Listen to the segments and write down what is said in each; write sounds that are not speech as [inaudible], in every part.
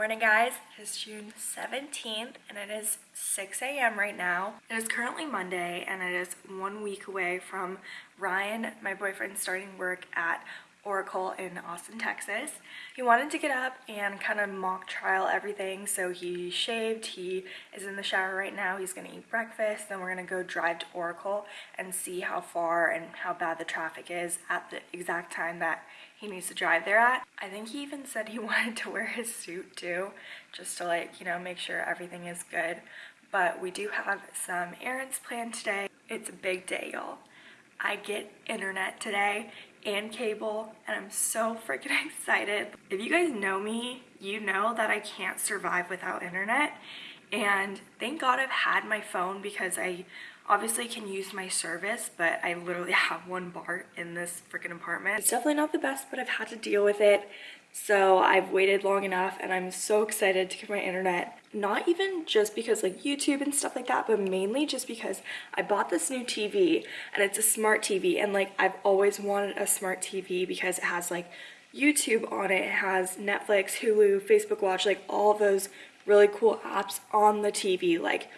morning guys, it is June 17th and it is 6 a.m. right now. It is currently Monday and it is one week away from Ryan, my boyfriend, starting work at Oracle in Austin, Texas. He wanted to get up and kind of mock trial everything, so he shaved, he is in the shower right now, he's gonna eat breakfast, then we're gonna go drive to Oracle and see how far and how bad the traffic is at the exact time that he needs to drive there at. I think he even said he [laughs] wanted to wear his suit too, just to like, you know, make sure everything is good. But we do have some errands planned today. It's a big day, y'all. I get internet today and cable and I'm so freaking [laughs] excited. If you guys know me, you know that I can't survive without internet and thank God I've had my phone because I obviously can use my service but I literally [laughs] have one bar in this freaking apartment. It's definitely not the best but I've had to deal with it so I've waited long enough and I'm so excited to get my internet. Not even just because like YouTube and stuff like that, but mainly just because I bought this new TV and it's a smart TV and like I've always wanted a smart TV because it has like YouTube on it, it has Netflix, Hulu, Facebook Watch, like all those really cool apps on the TV. Like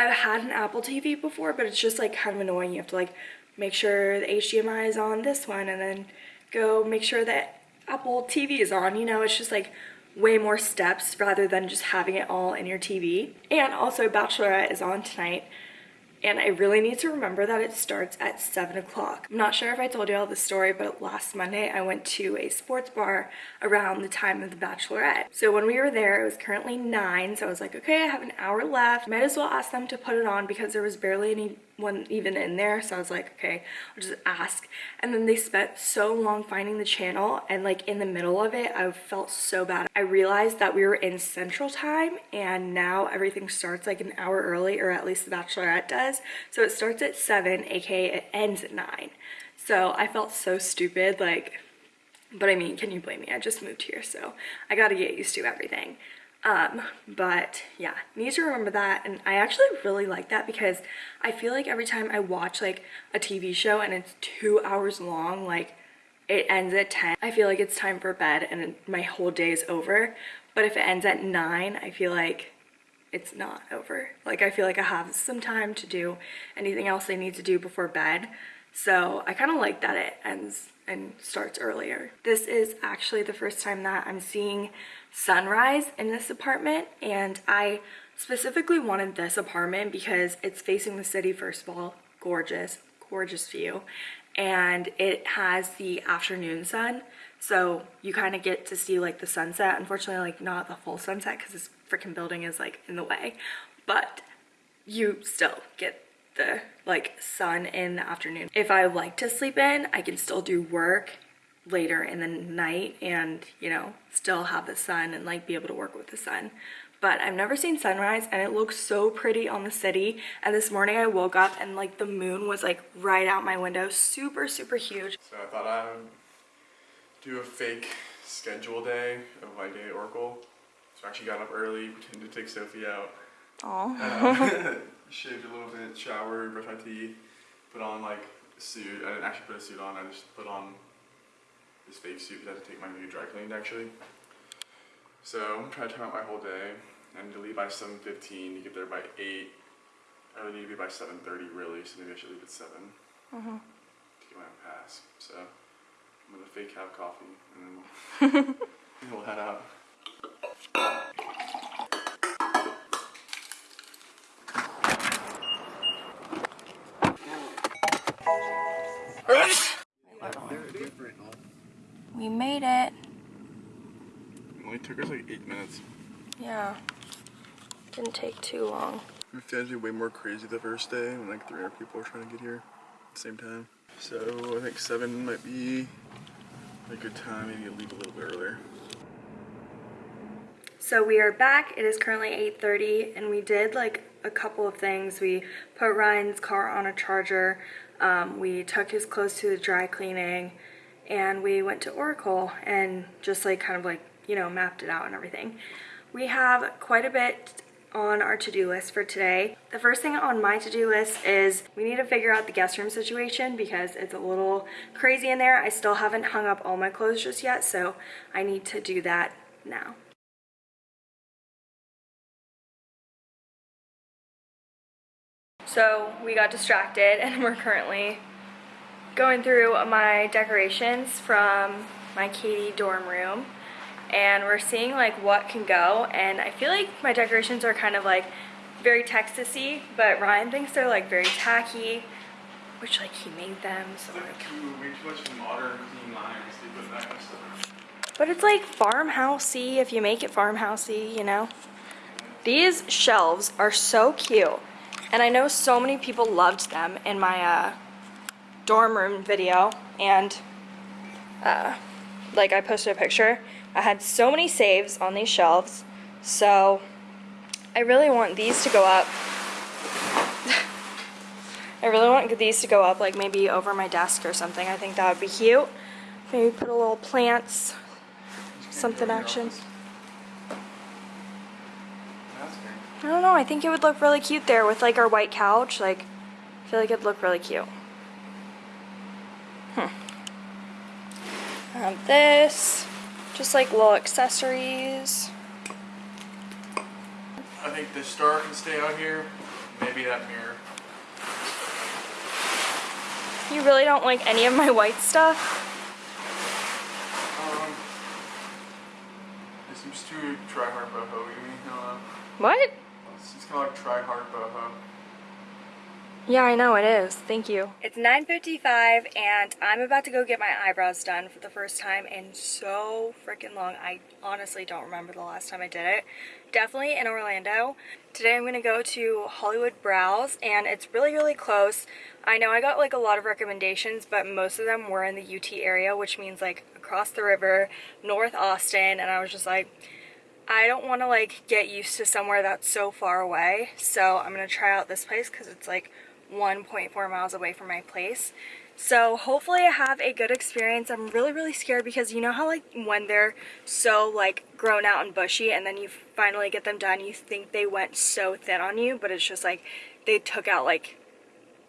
I've had an Apple TV before, but it's just like kind of annoying. You have to like make sure the HDMI is on this one and then go make sure that Apple TV is on, you know, it's just like way more steps rather than just having it all in your TV. And also Bachelorette is on tonight and I really need to remember that it starts at 7 o'clock. I'm not sure if I told you all the story, but last Monday I went to a sports bar around the time of the Bachelorette. So when we were there, it was currently 9, so I was like, okay, I have an hour left. Might as well ask them to put it on because there was barely anyone even in there, so I was like, okay, I'll just ask. And then they spent so long finding the channel, and like in the middle of it, I felt so bad. I realized that we were in Central Time, and now everything starts like an hour early, or at least the Bachelorette does. So it starts at 7, aka it ends at 9. So I felt so stupid, like, but I mean, can you blame me? I just moved here, so I gotta get used to everything. Um, but yeah, need to remember that. And I actually really like that because I feel like every time I watch like a TV show and it's two hours long, like it ends at 10, I feel like it's time for bed and my whole day is over. But if it ends at 9, I feel like it's not over. Like I feel like I have some time to do anything else I need to do before bed. So I kind of like that it ends and starts earlier. This is actually the first time that I'm seeing sunrise in this apartment and I specifically wanted this apartment because it's facing the city first of all, gorgeous, gorgeous view and it has the afternoon sun so you kind of get to see like the sunset. Unfortunately like not the full sunset because this freaking building is like in the way but you still get the like sun in the afternoon. If i like to sleep in i can still do work later in the night and you know still have the sun and like be able to work with the sun. But I've never seen sunrise and it looks so pretty on the city. And this morning I woke up and like the moon was like right out my window. Super super huge. So I thought I would do a fake schedule day of my day at Oracle. So I actually got up early pretended to take Sophie out. Oh um, [laughs] shaved a little bit showered brushed my teeth put on like a suit. I didn't actually put a suit on I just put on this fake suit because I had to take my new dry cleaned actually so I'm trying to time out my whole day. I need to leave by 7.15 to get there by 8. I really need to be by 7.30 really, so maybe I should leave at 7 uh -huh. to get my pass. So I'm going to fake have coffee and then we'll, [laughs] we'll head out. Only took us like eight minutes. Yeah, didn't take too long. We found it way more crazy the first day when like 300 people were trying to get here at the same time. So I think seven might be a good time, maybe leave a little bit earlier. So we are back, it is currently 8.30 and we did like a couple of things. We put Ryan's car on a charger, um, we took his clothes to the dry cleaning, and we went to Oracle and just like kind of like you know, mapped it out and everything. We have quite a bit on our to-do list for today. The first thing on my to-do list is we need to figure out the guest room situation because it's a little crazy in there. I still haven't hung up all my clothes just yet, so I need to do that now. So we got distracted and we're currently going through my decorations from my Katie dorm room and we're seeing like what can go and I feel like my decorations are kind of like very Texasy but Ryan thinks they're like very tacky which like he made them so like Too, way too much modern clean lines. They put that kind of stuff. but it's like farmhousey if you make it farmhousey you know these shelves are so cute and I know so many people loved them in my uh, dorm room video and uh, like I posted a picture I had so many saves on these shelves so I really want these to go up. [laughs] I really want these to go up like maybe over my desk or something. I think that would be cute. Maybe put a little plants something action. That's great. I don't know I think it would look really cute there with like our white couch like I feel like it'd look really cute. Hmm. This, just like little accessories. I think the star can stay out here. Maybe that mirror. You really don't like any of my white stuff? Um, it seems too try hard boho. You mean? Uh, What? it's kind of like try hard boho. Yeah, I know it is. Thank you. It's 9.55 and I'm about to go get my eyebrows done for the first time in so freaking long. I honestly don't remember the last time I did it. Definitely in Orlando. Today I'm gonna go to Hollywood Brows and it's really, really close. I know I got like a lot of recommendations, but most of them were in the UT area, which means like across the river, North Austin, and I was just like, I don't want to like get used to somewhere that's so far away so I'm gonna try out this place because it's like 1.4 miles away from my place. So hopefully I have a good experience. I'm really really scared because you know how like when they're so like grown out and bushy and then you finally get them done you think they went so thin on you but it's just like they took out like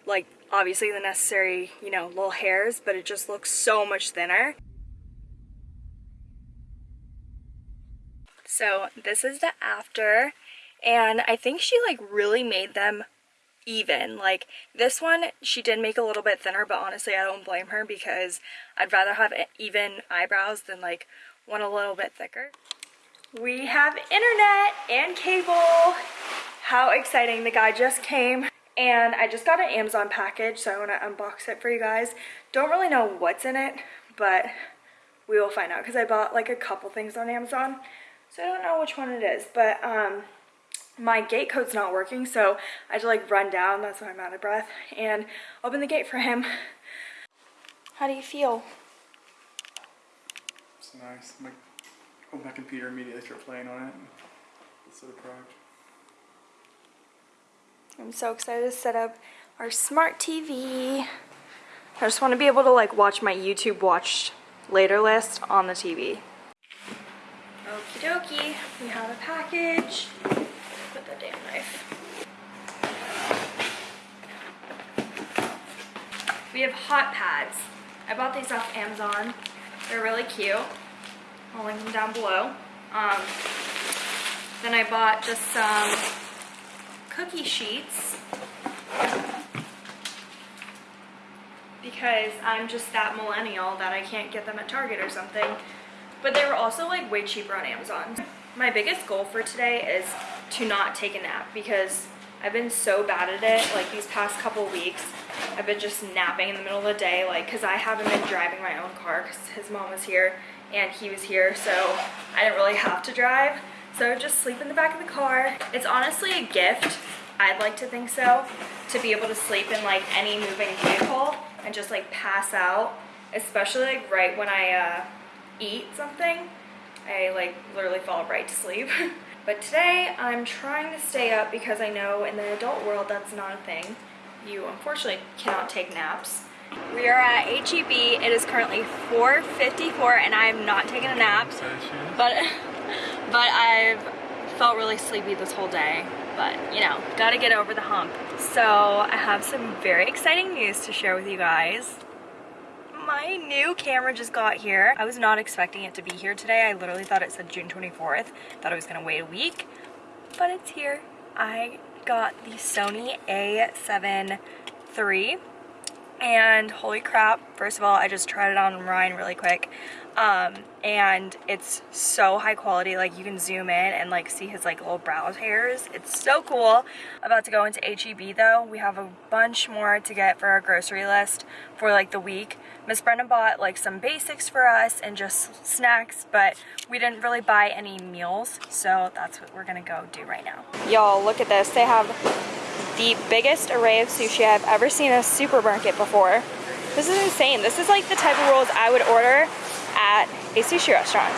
like obviously the necessary you know little hairs but it just looks so much thinner. So this is the after and I think she like really made them even. Like this one she did make a little bit thinner but honestly I don't blame her because I'd rather have even eyebrows than like one a little bit thicker. We have internet and cable. How exciting. The guy just came and I just got an Amazon package so I want to unbox it for you guys. Don't really know what's in it but we will find out because I bought like a couple things on Amazon. So I don't know which one it is, but um, my gate code's not working, so I had to like run down, that's why I'm out of breath, and open the gate for him. How do you feel? It's nice. My, oh, my computer immediately start playing on it. It's so proud. I'm so excited to set up our smart TV. I just want to be able to like watch my YouTube watched later list on the TV. Okie dokie, we have a package. The damn knife. We have hot pads. I bought these off Amazon. They're really cute. I'll link them down below. Um, then I bought just some cookie sheets because I'm just that millennial that I can't get them at Target or something. But they were also like way cheaper on Amazon. My biggest goal for today is to not take a nap because I've been so bad at it like these past couple weeks. I've been just napping in the middle of the day like because I haven't been driving my own car because his mom was here and he was here so I didn't really have to drive. So just sleep in the back of the car. It's honestly a gift, I'd like to think so, to be able to sleep in like any moving vehicle and just like pass out, especially like right when I uh, eat something. I like literally fall right to sleep. [laughs] but today I'm trying to stay up because I know in the adult world that's not a thing. You unfortunately cannot take naps. We are at HEB. It is currently 4.54 and I am not taking a nap. But, [laughs] but I've felt really sleepy this whole day. But, you know, gotta get over the hump. So, I have some very exciting news to share with you guys. My new camera just got here. I was not expecting it to be here today. I literally thought it said June 24th. Thought I was gonna wait a week. But it's here. I got the Sony a7 III and holy crap first of all i just tried it on ryan really quick um, and it's so high quality like you can zoom in and like see his like little brow hairs. It's so cool. About to go into heb though. We have a bunch more to get for our grocery list for like the week. Miss Brenna bought like some basics for us and just snacks but we didn't really buy any meals so that's what we're gonna go do right now. Y'all look at this. They have the biggest array of sushi I've ever seen a supermarket before. This is insane. This is like the type of rolls I would order at a sushi restaurant.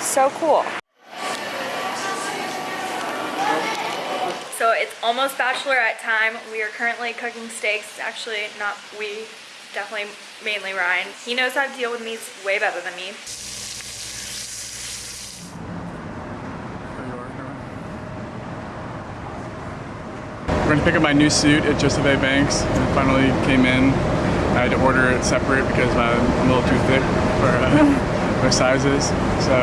So cool. So it's almost bachelorette time. We are currently cooking steaks. It's actually not we, definitely mainly Ryan. He knows how to deal with meats way better than me. We're gonna pick up my new suit at Joseph A. Banks. It finally came in. I had to order it separate because I'm a little too thick for uh, [laughs] my sizes. So,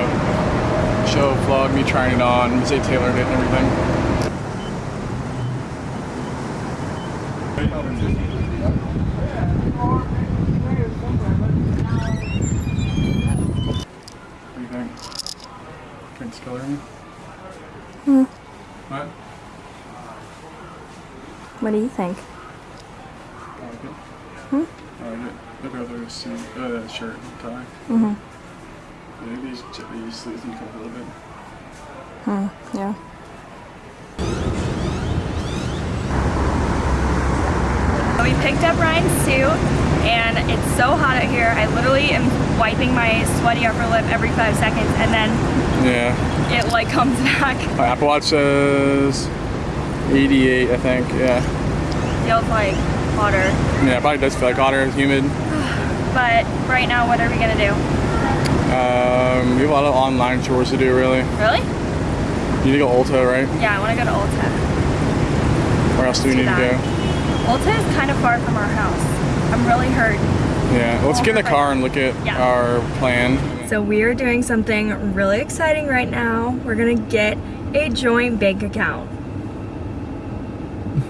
show vlog me trying it on, say tailored it and everything. What do you think? Think it's? Hmm. What? What do you think? I like it. Hmm? I like it. Look at the suit, uh, shirt and tie. Mm-hmm. Yeah, these, these sleeves need to come a little bit. Hmm. Yeah. We picked up Ryan's suit and it's so hot out here. I literally am wiping my sweaty upper lip every five seconds and then Yeah. it like comes back. [laughs] My Apple Watch says 88, I think. Yeah. Feels like hotter. Yeah, it probably does feel like hotter, it's humid. But right now, what are we gonna do? Um, we have a lot of online chores to do, really. Really? You need to go Ulta, right? Yeah, I wanna go to Ulta. Where else do we do need to go? Ulta is kind of far from our house. I'm really hurt. Yeah, let's get in the car and look at Yeah. our plan. So we are doing something really exciting right now. We're gonna get a joint bank account.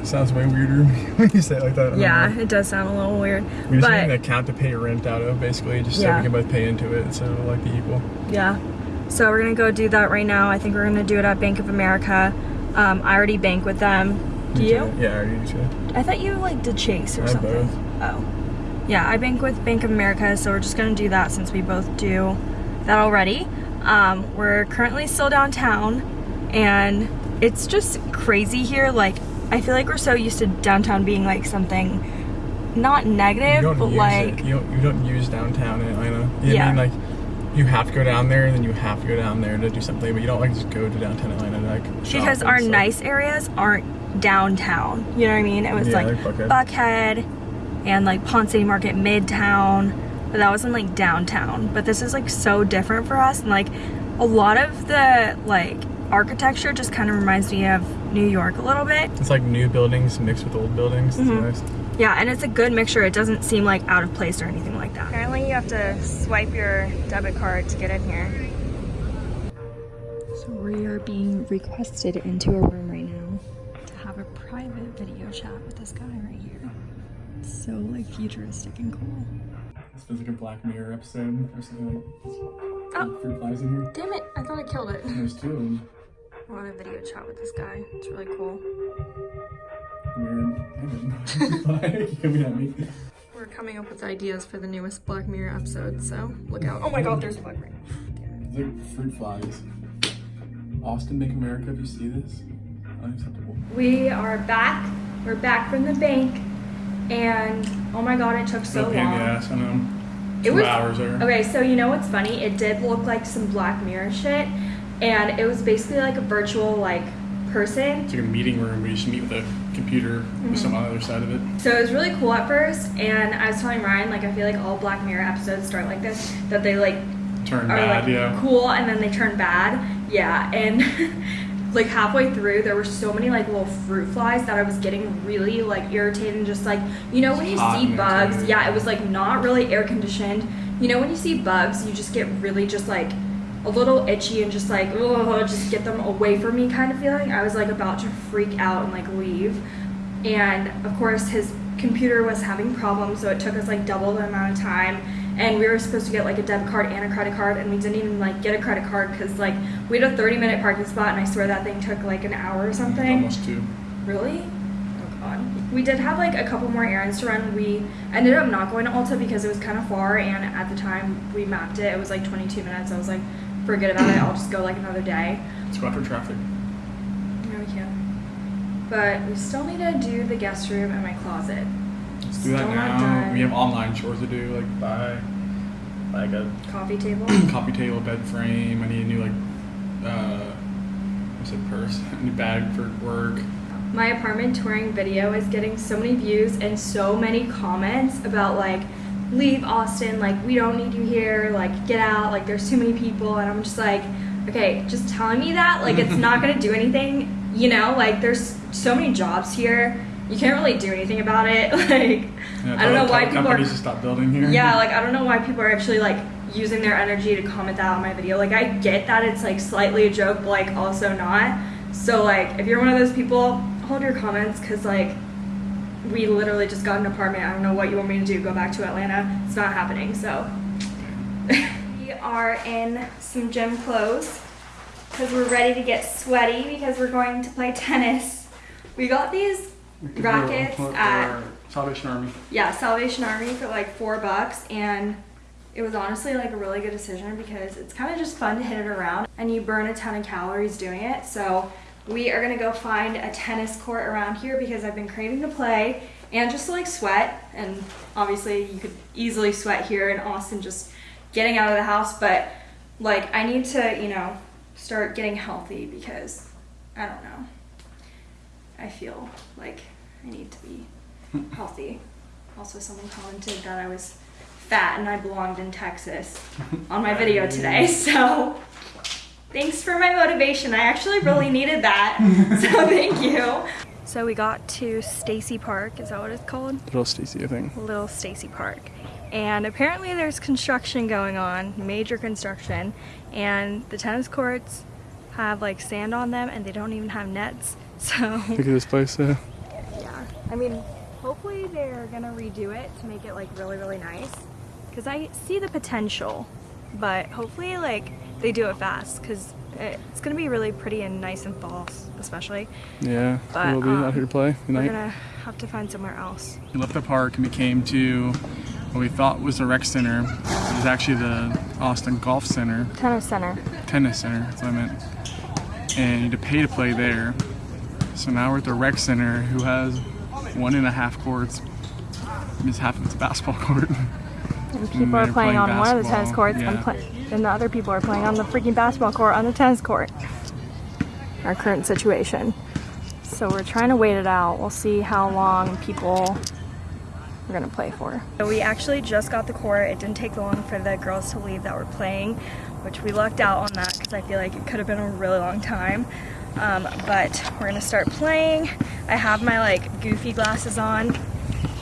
Sounds way weirder [laughs] when you say it like that. Yeah, it does sound a little weird. We just need an account to pay rent out of, basically, just so Yeah. we can both pay into it, so like the equal. yeah. So we're gonna go do that right now. I think we're gonna do it at Bank of America. Um, I already bank with them. Do you? Yeah, I already do too. I thought you like did Chase or I something. both. Oh. Yeah, I bank with Bank of America, so we're just gonna do that since we both do that already. Um, we're currently still downtown and it's just crazy here. Like I feel like we're so used to downtown being like something not negative, but like it. You don't, you don't use downtown eh, in Atlanta. You Yeah. mean like you have to go down there and then you have to go down there to do something, but you don't like just go to downtown Atlanta to like because our stuff. nice areas aren't downtown. You know what I mean? It was Yeah, like like Buckhead. Buckhead and like Ponce City Market Midtown, but that wasn't like downtown. But this is like so different for us, and like a lot of the like architecture just kind of reminds me of New York a little bit. It's like new buildings mixed with old buildings. It's Mhm. nice. Yeah, and it's a good mixture. It doesn't seem like out of place or anything like that. Apparently, you have to swipe your debit card to get in here. So we are being requested into a room right now to have a private video chat with this guy right here. It's so like futuristic and cool. This feels like a Black Mirror episode or something like Oh. fruit flies in here. Damn it! I thought I killed it. There's two of them. I want a video chat with this guy. It's really cool. Weird. I didn't. you coming at me? We're coming up with ideas for the newest Black Mirror episode, so look out. Oh my god, there's a Black Mirror. It's like fruit flies. Austin, make America. If you see this, unacceptable. We are back. We're back from the bank, and oh my god, it took so No pain in the long. ass. I know. It Two was hours there. okay. So you know what's funny? It did look like some Black Mirror shit, and it was basically like a virtual like person. It's like a meeting room where you just meet with a computer Mm-hmm. with someone on the other side of it. So it was really cool at first, and I was telling Ryan like I feel like all Black Mirror episodes start like this, that they like Turn are bad, like yeah. cool and then they turn bad. Yeah, and [laughs] like halfway through there were so many like little fruit flies that I was getting really like irritated and just like you know when you Hot see bugs, yeah, it was like not really air conditioned. You know when you see bugs, you just get really just like a little itchy and just like, oh, just get them away from me kind of feeling. I was like about to freak out and like leave. And of course, his computer was having problems, so it took us like double the amount of time. And we were supposed to get like a debit card and a credit card, and we didn't even like get a credit card because like we had a 30 minute parking spot, and I swear that thing took like an hour or something. Almost two. Really? Oh god. We did have like a couple more errands to run. We ended up not going to Ulta because it was kind of far, and at the time we mapped it, it was like 22 minutes. I was like, forget about it. I'll just go like another day. Let's go after traffic. No, we can't. But we still need to do the guest room and my closet. Let's do that Still not now. We have online chores to do, like buy like a Coffee table. [clears throat] coffee table, bed frame. I need a new like uh what's it purse, [laughs] a new bag for work. my apartment touring video is getting so many views and so many comments about like leave austin like we don't need you here like get out like there's too many people. And i'm just like okay just telling me that like it's not going to do anything you know? Like there's so many jobs here. You can't really do anything about it. [laughs] Like Yeah, i don't know why people are stop building here. yeah [laughs] like i don't know why people are actually like using their energy to comment that on my video. Like i get that it's like slightly a joke but like also not. So like if you're one of those people hold your comments because like we literally just got an apartment i don't know what you want me to do go back to atlanta it's not happening so [laughs] we are in some gym clothes because we're ready to get sweaty because we're going to play [laughs] tennis we got these rackets at Salvation Army. yeah, Salvation Army for like four bucks, and it was honestly like a really good decision because it's kind of just fun to hit it around, and you burn a ton of calories doing it. So we are gonna go find a tennis court around here because I've been craving to play and just to like sweat, and obviously you could easily sweat here in Austin just getting out of the house, but like I need to, you know, start getting healthy because I don't know. I feel like I need to be hmm. healthy. Also, someone commented that I was fat and I belonged in Texas [laughs] on my video today. [laughs] So, thanks for my motivation. I actually really needed that. [laughs] So, thank you. So, we got to Stacy Park. Is that what it's called? Little Stacy, I think. Little Stacy Park. And apparently there's construction going on, major construction, and the tennis courts have like sand on them and they don't even have nets. [laughs] So Look at this place. Uh, yeah. I mean, hopefully they're gonna redo it to make it like really, really nice. Cause I see the potential, but hopefully like they do it fast because it's gonna be really pretty and nice and fall, especially. yeah, But, we'll be um, out here to play tonight. We're gonna have to find somewhere else. We left the park and we came to what we thought was the rec center. It was actually the Austin Golf Center, Tennis center. tennis center, that's what I meant. And you had to pay to play there. So now we're at the rec center, who has one and a half courts. It's half of its a basketball [laughs] court. And people people are are playing playing on playing one one of of the the tennis tennis courts basketball, and, and play- yeah. and the other people are playing on the freaking basketball court on the tennis court. Our current situation. So we're trying to wait it out. We'll see how long people are gonna play for. So we actually just got the court. It didn't take long for the girls to leave that were playing, which we lucked out on that because I feel like it could have been a really long time. Um, but we're gonna start playing. I have my like goofy glasses on.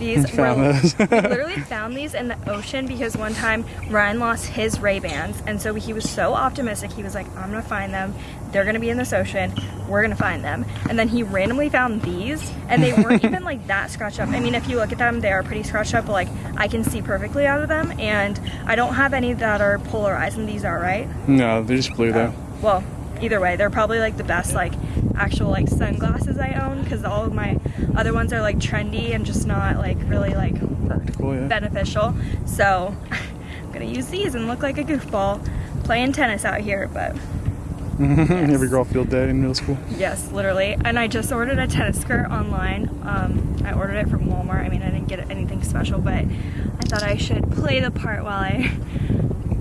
These [laughs] Found were those. we [laughs] literally found these in the ocean because one time Ryan lost his Ray Bans, and so he was so optimistic. He was like, "I'm gonna find them. They're gonna be in this ocean. We're gonna find them." And then he randomly found these, and they weren't [laughs] even like that scratched up. I mean, if you look at them, they are pretty scratched up, but like I can see perfectly out of them. And I don't have any that are polarized, and these are right. no, they're just blew though. Oh, well, either way, they're probably like the best like actual like sunglasses I own because all of my other ones are like trendy and just not like really like Practical, yeah. beneficial. So [laughs] I'm gonna use these and look like a goofball playing tennis out here. But [laughs] Every girl field day in middle school. yes, literally. And I just ordered a tennis skirt online. Um, I ordered it from Walmart. I mean, I didn't get anything special, but I thought I should play the part while I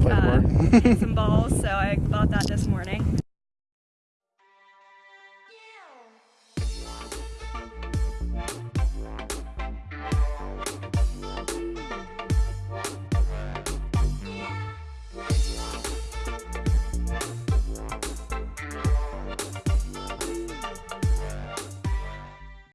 uh, hit [laughs] some balls. So I bought that this morning.